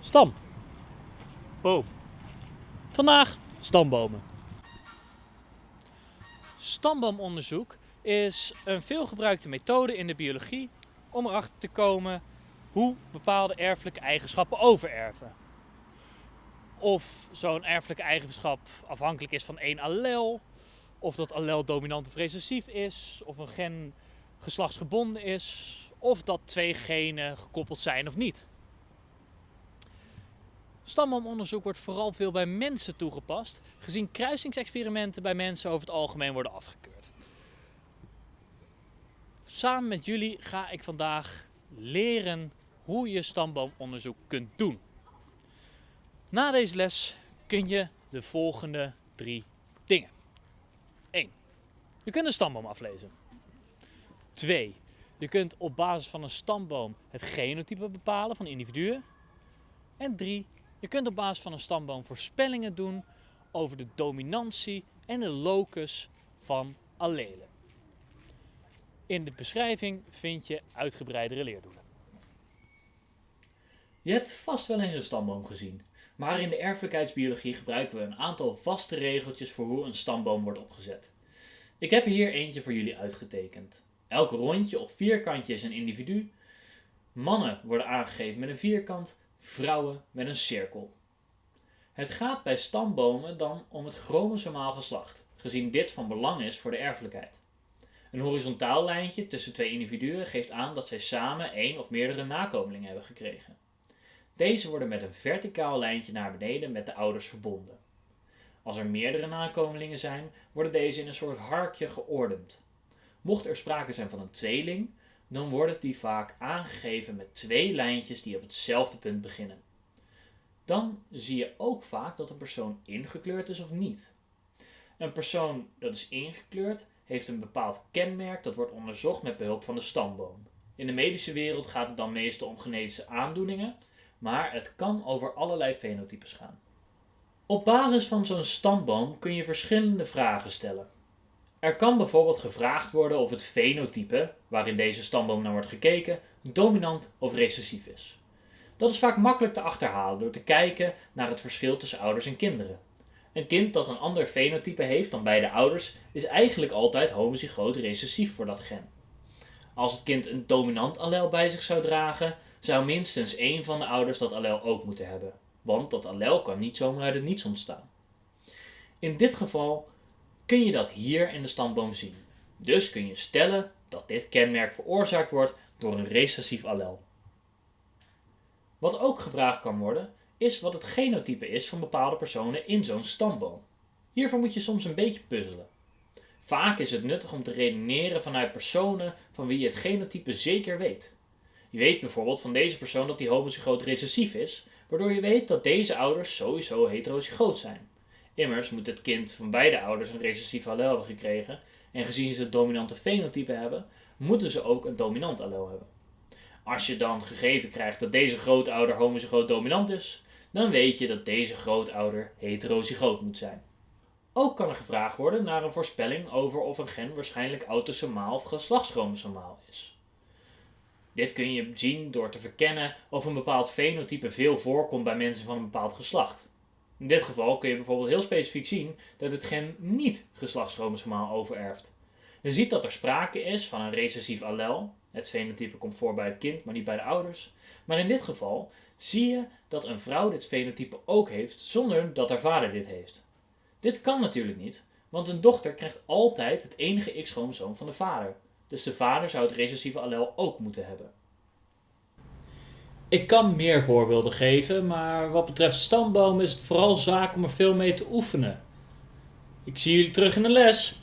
Stam. Boom. Vandaag stambomen. Stamboomonderzoek is een veelgebruikte methode in de biologie om erachter te komen hoe bepaalde erfelijke eigenschappen overerven. Of zo'n erfelijke eigenschap afhankelijk is van één allel, of dat allel dominant of recessief is, of een gen geslachtsgebonden is, of dat twee genen gekoppeld zijn of niet. Stamboomonderzoek wordt vooral veel bij mensen toegepast, gezien kruisingsexperimenten bij mensen over het algemeen worden afgekeurd. Samen met jullie ga ik vandaag leren hoe je stamboomonderzoek kunt doen. Na deze les kun je de volgende drie dingen. 1. Je kunt een stamboom aflezen. 2. Je kunt op basis van een stamboom het genotype bepalen van individuen. En 3. Je kunt op basis van een stamboom voorspellingen doen over de dominantie en de locus van allelen. In de beschrijving vind je uitgebreidere leerdoelen. Je hebt vast wel eens een stamboom gezien, maar in de erfelijkheidsbiologie gebruiken we een aantal vaste regeltjes voor hoe een stamboom wordt opgezet. Ik heb hier eentje voor jullie uitgetekend. Elk rondje of vierkantje is een individu. Mannen worden aangegeven met een vierkant, vrouwen met een cirkel. Het gaat bij stambomen dan om het chromosomaal geslacht, gezien dit van belang is voor de erfelijkheid. Een horizontaal lijntje tussen twee individuen geeft aan dat zij samen één of meerdere nakomelingen hebben gekregen. Deze worden met een verticaal lijntje naar beneden met de ouders verbonden. Als er meerdere nakomelingen zijn, worden deze in een soort harkje geordend. Mocht er sprake zijn van een tweeling, dan worden die vaak aangegeven met twee lijntjes die op hetzelfde punt beginnen. Dan zie je ook vaak dat een persoon ingekleurd is of niet. Een persoon dat is ingekleurd heeft een bepaald kenmerk dat wordt onderzocht met behulp van de stamboom. In de medische wereld gaat het dan meestal om genetische aandoeningen, maar het kan over allerlei fenotypes gaan. Op basis van zo'n stamboom kun je verschillende vragen stellen. Er kan bijvoorbeeld gevraagd worden of het fenotype, waarin deze stamboom naar wordt gekeken, dominant of recessief is. Dat is vaak makkelijk te achterhalen door te kijken naar het verschil tussen ouders en kinderen. Een kind dat een ander fenotype heeft dan beide ouders is eigenlijk altijd homozygoot recessief voor dat gen. Als het kind een dominant allel bij zich zou dragen, zou minstens één van de ouders dat allel ook moeten hebben, want dat allel kan niet zomaar uit het niets ontstaan. In dit geval kun je dat hier in de stamboom zien. Dus kun je stellen dat dit kenmerk veroorzaakt wordt door een recessief allel. Wat ook gevraagd kan worden, is wat het genotype is van bepaalde personen in zo'n stamboom. Hiervoor moet je soms een beetje puzzelen. Vaak is het nuttig om te redeneren vanuit personen van wie je het genotype zeker weet. Je weet bijvoorbeeld van deze persoon dat hij homozygoot recessief is, waardoor je weet dat deze ouders sowieso heterozygoot zijn. Immers moet het kind van beide ouders een recessief allel hebben gekregen en gezien ze het dominante fenotype hebben, moeten ze ook een dominant allel hebben. Als je dan gegeven krijgt dat deze grootouder homozygoot dominant is, dan weet je dat deze grootouder heterozygoot moet zijn. Ook kan er gevraagd worden naar een voorspelling over of een gen waarschijnlijk autosomaal of geslachtschromosomaal is. Dit kun je zien door te verkennen of een bepaald fenotype veel voorkomt bij mensen van een bepaald geslacht. In dit geval kun je bijvoorbeeld heel specifiek zien dat het gen niet geslachtschromosomaal overerft. Je ziet dat er sprake is van een recessief allel. Het fenotype komt voor bij het kind, maar niet bij de ouders. Maar in dit geval zie je dat een vrouw dit fenotype ook heeft zonder dat haar vader dit heeft. Dit kan natuurlijk niet, want een dochter krijgt altijd het enige X-chromosoom van de vader. Dus de vader zou het recessieve allel ook moeten hebben. Ik kan meer voorbeelden geven, maar wat betreft stamboom is het vooral zaak om er veel mee te oefenen. Ik zie jullie terug in de les.